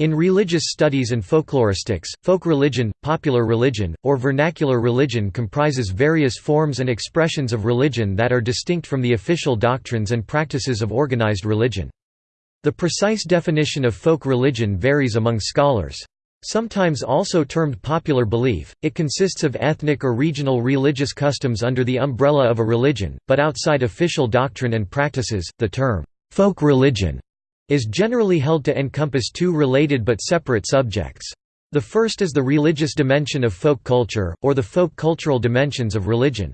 In religious studies and folkloristics, folk religion, popular religion, or vernacular religion comprises various forms and expressions of religion that are distinct from the official doctrines and practices of organized religion. The precise definition of folk religion varies among scholars. Sometimes also termed popular belief, it consists of ethnic or regional religious customs under the umbrella of a religion, but outside official doctrine and practices, the term, folk religion is generally held to encompass two related but separate subjects. The first is the religious dimension of folk culture, or the folk cultural dimensions of religion.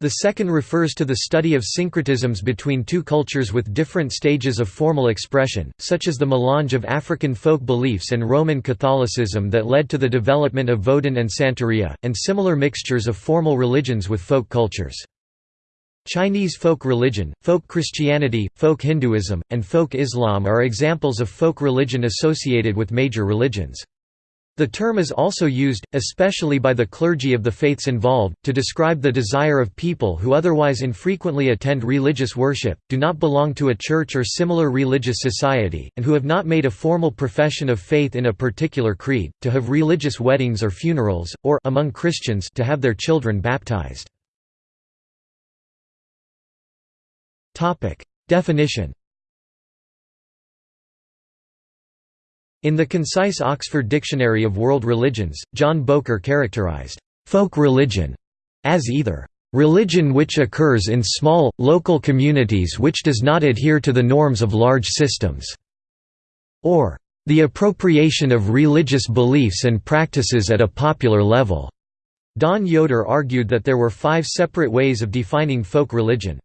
The second refers to the study of syncretisms between two cultures with different stages of formal expression, such as the melange of African folk beliefs and Roman Catholicism that led to the development of Vodun and Santeria, and similar mixtures of formal religions with folk cultures. Chinese folk religion, folk Christianity, folk Hinduism, and folk Islam are examples of folk religion associated with major religions. The term is also used, especially by the clergy of the faiths involved, to describe the desire of people who otherwise infrequently attend religious worship, do not belong to a church or similar religious society, and who have not made a formal profession of faith in a particular creed, to have religious weddings or funerals, or among Christians to have their children baptized. Definition In the concise Oxford Dictionary of World Religions, John Bowker characterized folk religion as either religion which occurs in small, local communities which does not adhere to the norms of large systems, or the appropriation of religious beliefs and practices at a popular level. Don Yoder argued that there were five separate ways of defining folk religion.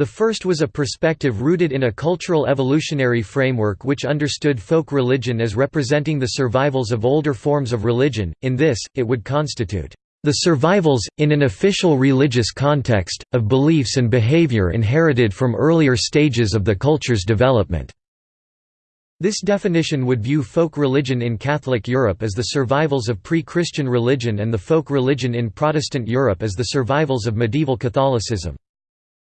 The first was a perspective rooted in a cultural evolutionary framework which understood folk religion as representing the survivals of older forms of religion, in this, it would constitute the survivals, in an official religious context, of beliefs and behavior inherited from earlier stages of the culture's development. This definition would view folk religion in Catholic Europe as the survivals of pre-Christian religion and the folk religion in Protestant Europe as the survivals of medieval Catholicism.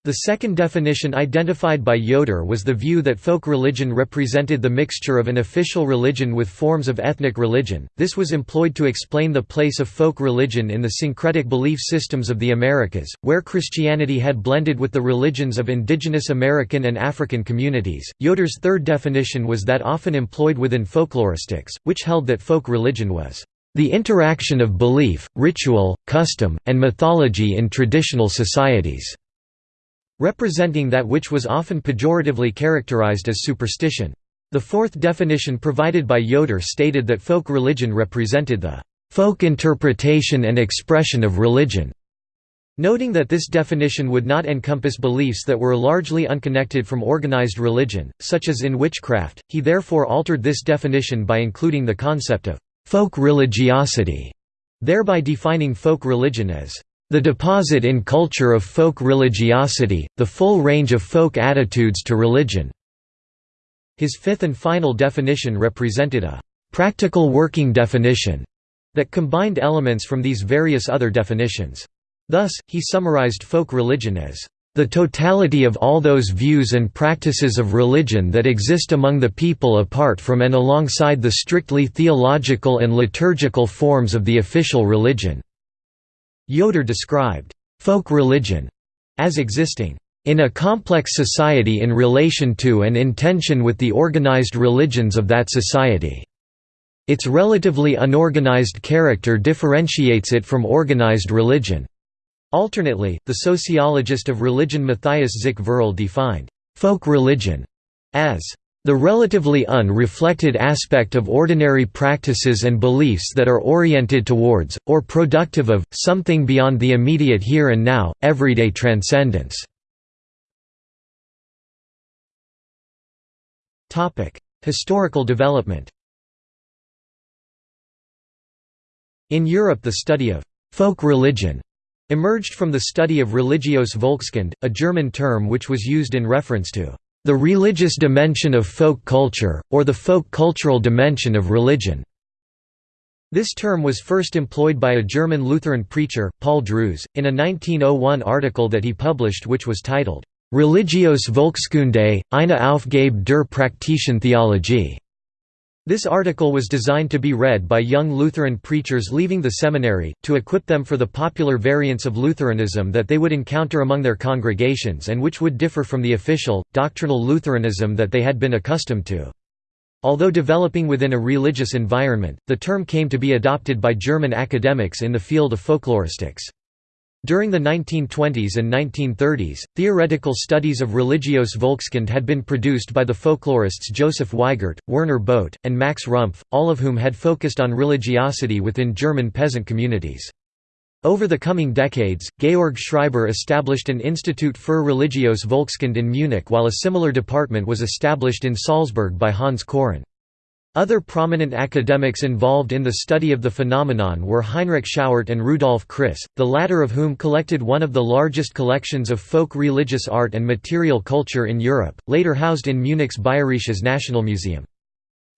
The second definition identified by Yoder was the view that folk religion represented the mixture of an official religion with forms of ethnic religion. This was employed to explain the place of folk religion in the syncretic belief systems of the Americas, where Christianity had blended with the religions of indigenous American and African communities. Yoder's third definition was that often employed within folkloristics, which held that folk religion was the interaction of belief, ritual, custom, and mythology in traditional societies representing that which was often pejoratively characterized as superstition. The fourth definition provided by Yoder stated that folk religion represented the folk interpretation and expression of religion. Noting that this definition would not encompass beliefs that were largely unconnected from organized religion, such as in witchcraft, he therefore altered this definition by including the concept of folk religiosity, thereby defining folk religion as the deposit in culture of folk religiosity, the full range of folk attitudes to religion." His fifth and final definition represented a «practical working definition» that combined elements from these various other definitions. Thus, he summarized folk religion as the totality of all those views and practices of religion that exist among the people apart from and alongside the strictly theological and liturgical forms of the official religion." Yoder described folk religion as existing in a complex society in relation to and in tension with the organized religions of that society. Its relatively unorganized character differentiates it from organized religion. Alternately, the sociologist of religion Matthias Zick-Varul defined folk religion as the relatively unreflected aspect of ordinary practices and beliefs that are oriented towards, or productive of, something beyond the immediate here and now, everyday transcendence. Historical development In Europe the study of «folk religion» emerged from the study of Religios Volkskunde, a German term which was used in reference to the religious dimension of folk culture, or the folk cultural dimension of religion. This term was first employed by a German Lutheran preacher, Paul Drews, in a 1901 article that he published which was titled, Religios Volkskunde, eine Aufgabe der praktischen Theologie. This article was designed to be read by young Lutheran preachers leaving the seminary, to equip them for the popular variants of Lutheranism that they would encounter among their congregations and which would differ from the official, doctrinal Lutheranism that they had been accustomed to. Although developing within a religious environment, the term came to be adopted by German academics in the field of folkloristics. During the 1920s and 1930s, theoretical studies of religios Volkskunde had been produced by the folklorists Joseph Weigert, Werner Both, and Max Rumpf, all of whom had focused on religiosity within German peasant communities. Over the coming decades, Georg Schreiber established an Institut für Religios Volkskunde in Munich while a similar department was established in Salzburg by Hans Koren. Other prominent academics involved in the study of the phenomenon were Heinrich Schauerte and Rudolf Kriss, the latter of whom collected one of the largest collections of folk religious art and material culture in Europe, later housed in Munich's Bayerisches Nationalmuseum.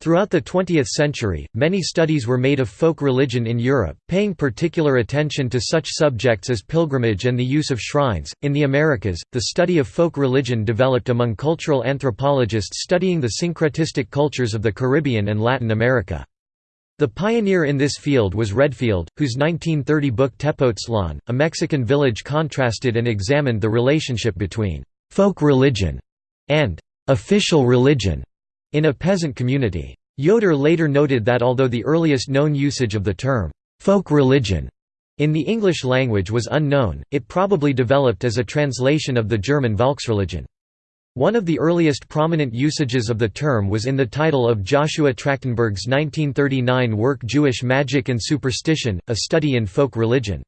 Throughout the 20th century, many studies were made of folk religion in Europe, paying particular attention to such subjects as pilgrimage and the use of shrines. In the Americas, the study of folk religion developed among cultural anthropologists studying the syncretistic cultures of the Caribbean and Latin America. The pioneer in this field was Redfield, whose 1930 book Tepoztlan, a Mexican village contrasted and examined the relationship between folk religion and official religion in a peasant community. Yoder later noted that although the earliest known usage of the term, folk religion, in the English language was unknown, it probably developed as a translation of the German Volksreligion. One of the earliest prominent usages of the term was in the title of Joshua Trachtenberg's 1939 work Jewish Magic and Superstition, a study in folk religion.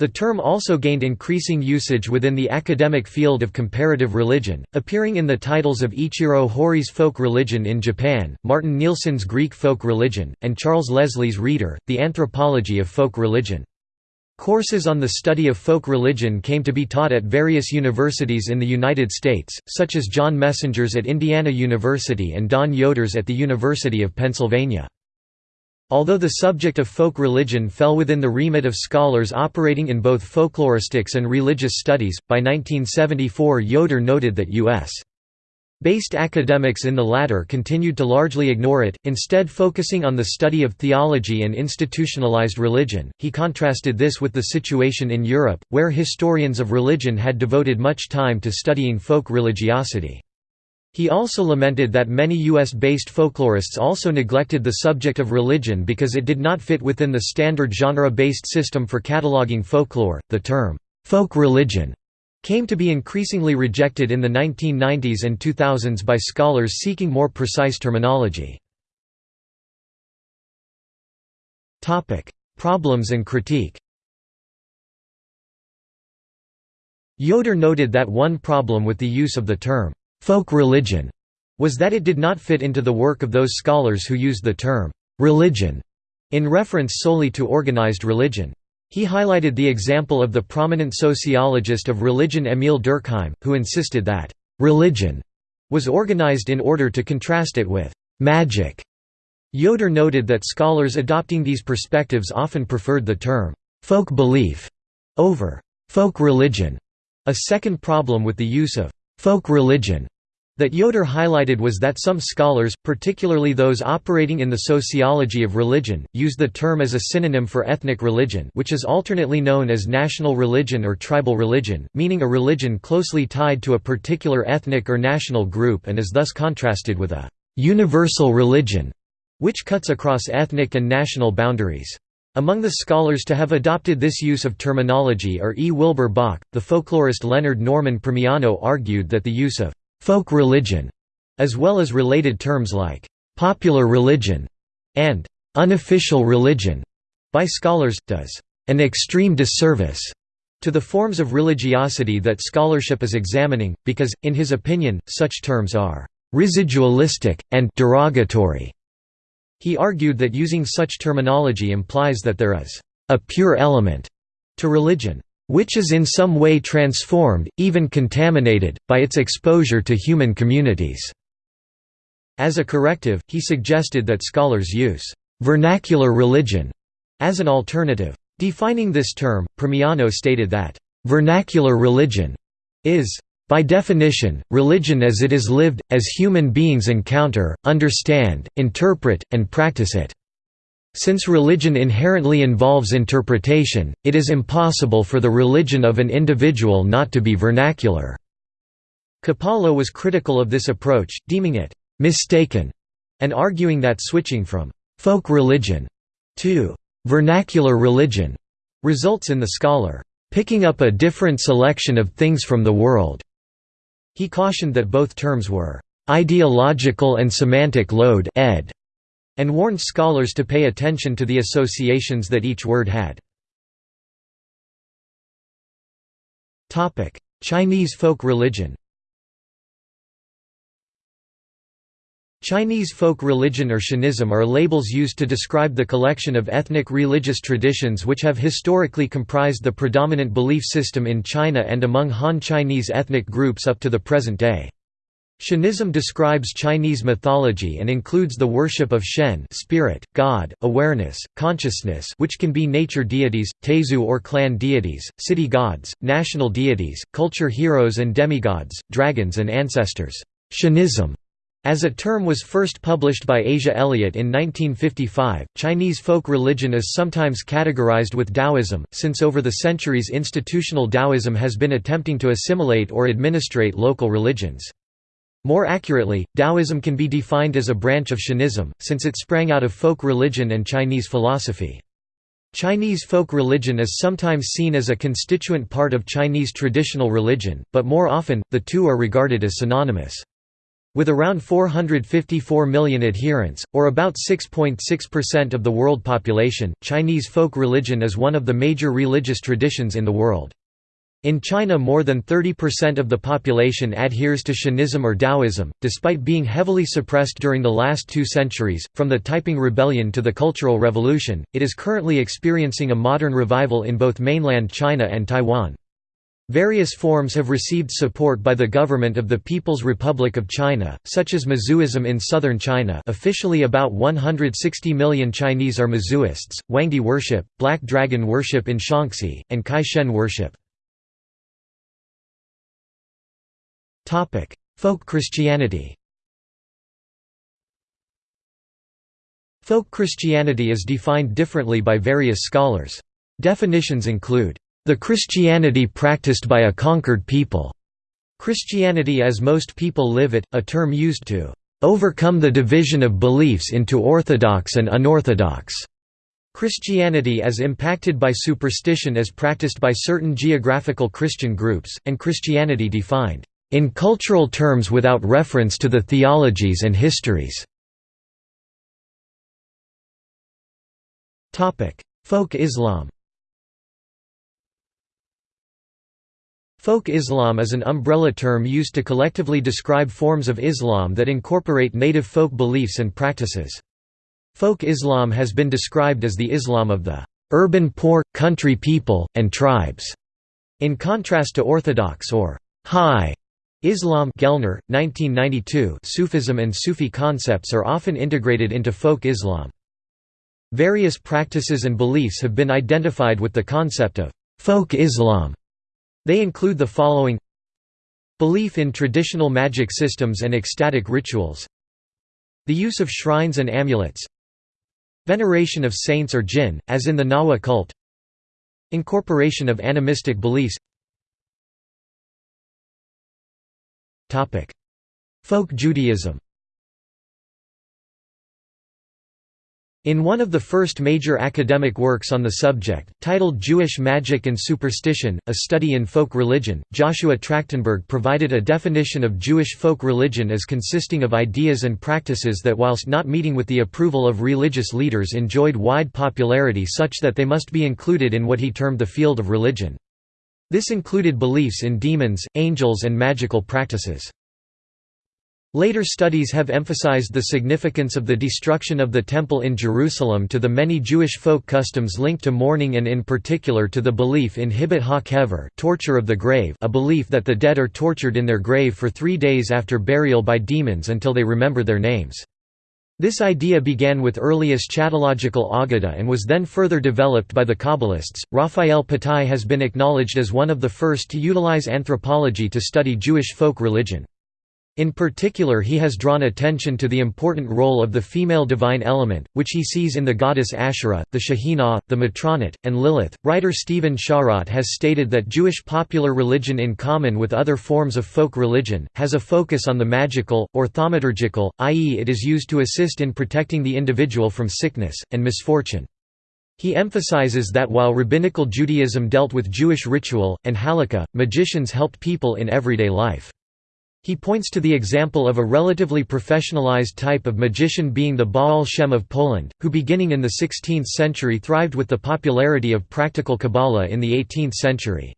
The term also gained increasing usage within the academic field of comparative religion, appearing in the titles of Ichiro Hori's Folk Religion in Japan, Martin Nilsson's Greek Folk Religion, and Charles Leslie's Reader, The Anthropology of Folk Religion. Courses on the study of folk religion came to be taught at various universities in the United States, such as John Messenger's at Indiana University and Don Yoder's at the University of Pennsylvania. Although the subject of folk religion fell within the remit of scholars operating in both folkloristics and religious studies, by 1974 Yoder noted that U.S. Based academics in the latter continued to largely ignore it, instead focusing on the study of theology and institutionalized religion. He contrasted this with the situation in Europe, where historians of religion had devoted much time to studying folk religiosity. He also lamented that many US-based folklorists also neglected the subject of religion because it did not fit within the standard genre-based system for cataloging folklore. The term, folk religion, came to be increasingly rejected in the 1990s and 2000s by scholars seeking more precise terminology. Problems and critique Yoder noted that one problem with the use of the term folk religion was that it did not fit into the work of those scholars who used the term religion in reference solely to organized religion. He highlighted the example of the prominent sociologist of religion Emil Durkheim, who insisted that religion was organized in order to contrast it with magic. Yoder noted that scholars adopting these perspectives often preferred the term folk belief over folk religion. A second problem with the use of folk religion that Yoder highlighted was that some scholars, particularly those operating in the sociology of religion, use the term as a synonym for ethnic religion which is alternately known as national religion or tribal religion, meaning a religion closely tied to a particular ethnic or national group and is thus contrasted with a «universal religion» which cuts across ethnic and national boundaries. Among the scholars to have adopted this use of terminology are E. Wilbur Bock. The folklorist Leonard Norman Primiano argued that the use of folk religion, as well as related terms like popular religion and unofficial religion, by scholars, does an extreme disservice to the forms of religiosity that scholarship is examining, because, in his opinion, such terms are residualistic, and derogatory. He argued that using such terminology implies that there is a pure element to religion, which is in some way transformed, even contaminated, by its exposure to human communities. As a corrective, he suggested that scholars use vernacular religion as an alternative. Defining this term, Primiano stated that vernacular religion is By definition, religion as it is lived, as human beings encounter, understand, interpret, and practice it. Since religion inherently involves interpretation, it is impossible for the religion of an individual not to be vernacular. Kapala was critical of this approach, deeming it «mistaken» and arguing that switching from «folk religion» to «vernacular religion» results in the scholar «picking up a different selection of things from the world». He cautioned that both terms were «ideological and semantic load ed and warned scholars to pay attention to the associations that each word had. Chinese folk religion Chinese folk religion or Shenism are labels used to describe the collection of ethnic religious traditions which have historically comprised the predominant belief system in China and among Han Chinese ethnic groups up to the present day. Shenism describes Chinese mythology and includes the worship of Shen spirit, God, awareness, consciousness which can be nature deities, Taizu or clan deities, city gods, national deities, culture heroes and demigods, dragons and ancestors. Shenism as a term was first published by Asia Elliott in 1955, Chinese folk religion is sometimes categorized with Taoism, since over the centuries institutional Taoism has been attempting to assimilate or administrate local religions. More accurately, Taoism can be defined as a branch of Shenism, since it sprang out of folk religion and Chinese philosophy. Chinese folk religion is sometimes seen as a constituent part of Chinese traditional religion, but more often, the two are regarded as synonymous. With around 454 million adherents, or about 6.6% of the world population, Chinese folk religion is one of the major religious traditions in the world. In China more than 30% of the population adheres to Shenism or Taoism, despite being heavily suppressed during the last two centuries. From the Taiping Rebellion to the Cultural Revolution, it is currently experiencing a modern revival in both mainland China and Taiwan. Various forms have received support by the government of the People's Republic of China, such as Mazuism in southern China officially about 160 million Chinese are Mazuists, Huangdi worship, Black Dragon worship in Shaanxi, and Caishen worship. Folk Christianity Folk Christianity is defined differently by various scholars. Definitions include, "...the Christianity practiced by a conquered people", Christianity as most people live it, a term used to "...overcome the division of beliefs into orthodox and unorthodox", Christianity as impacted by superstition as practiced by certain geographical Christian groups, and Christianity defined in cultural terms without reference to the theologies and histories. Folk Islam Folk Islam is an umbrella term used to collectively describe forms of Islam that incorporate native folk beliefs and practices. Folk Islam has been described as the Islam of the urban poor, country people, and tribes, in contrast to Orthodox or high Islam Gellner, 1992 Sufism and Sufi concepts are often integrated into folk Islam. Various practices and beliefs have been identified with the concept of folk Islam. They include the following. Belief in traditional magic systems and ecstatic rituals. The use of shrines and amulets. Veneration of saints or jinn, as in the Nawa cult. Incorporation of animistic beliefs. Folk Judaism In one of the first major academic works on the subject, titled Jewish Magic and Superstition, A Study in Folk Religion, Joshua Trachtenberg provided a definition of Jewish folk religion as consisting of ideas and practices that whilst not meeting with the approval of religious leaders enjoyed wide popularity such that they must be included in what he termed the field of religion. This included beliefs in demons, angels and magical practices. Later studies have emphasized the significance of the destruction of the Temple in Jerusalem to the many Jewish folk customs linked to mourning and in particular to the belief in Hibbat ha-kever torture of the grave a belief that the dead are tortured in their grave for three days after burial by demons until they remember their names. This idea began with early eschatological Agada and was then further developed by the Kabbalists. Raphael Patai has been acknowledged as one of the first to utilize anthropology to study Jewish folk religion. In particular he has drawn attention to the important role of the female divine element, which he sees in the goddess Asherah, the Shekhinah, the Matronit, and Lilith. Writer Stephen Sharot has stated that Jewish popular religion in common with other forms of folk religion, has a focus on the magical, or thaumaturgical, i.e. it is used to assist in protecting the individual from sickness, and misfortune. He emphasizes that while rabbinical Judaism dealt with Jewish ritual, and halakha, magicians helped people in everyday life. He points to the example of a relatively professionalized type of magician being the Baal Shem of Poland, who beginning in the 16th century thrived with the popularity of practical Kabbalah in the 18th century.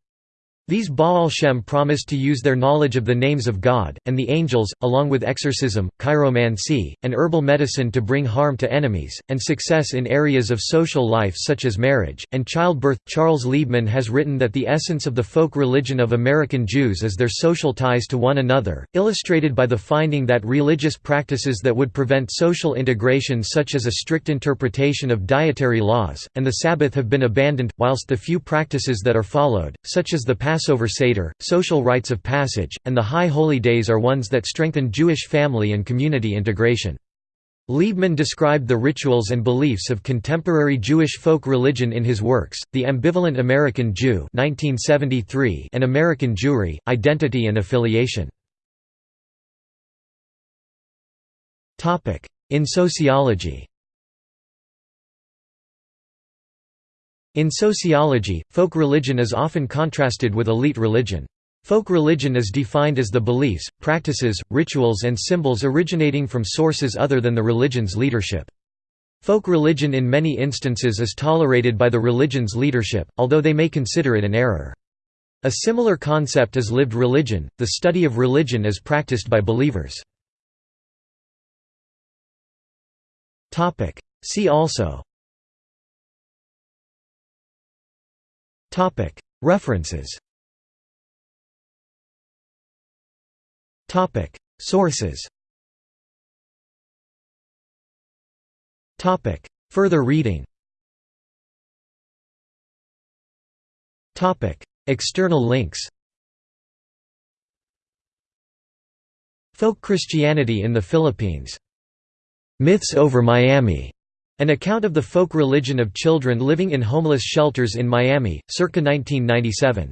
These Baal Shem promised to use their knowledge of the names of God, and the angels, along with exorcism, chiromancy, and herbal medicine to bring harm to enemies, and success in areas of social life such as marriage, and childbirth. Charles Liebman has written that the essence of the folk religion of American Jews is their social ties to one another, illustrated by the finding that religious practices that would prevent social integration such as a strict interpretation of dietary laws, and the Sabbath have been abandoned, whilst the few practices that are followed, such as the Passover Seder, social rites of passage, and the High Holy Days are ones that strengthen Jewish family and community integration. Liebman described the rituals and beliefs of contemporary Jewish folk religion in his works, The Ambivalent American Jew 1973 and American Jewry, Identity and Affiliation. In sociology In sociology, folk religion is often contrasted with elite religion. Folk religion is defined as the beliefs, practices, rituals and symbols originating from sources other than the religion's leadership. Folk religion in many instances is tolerated by the religion's leadership, although they may consider it an error. A similar concept is lived religion, the study of religion as practiced by believers. See also References. Sources. Further reading. External links. Folk Christianity in the Philippines. Myths over Miami an account of the folk religion of children living in homeless shelters in Miami, circa 1997.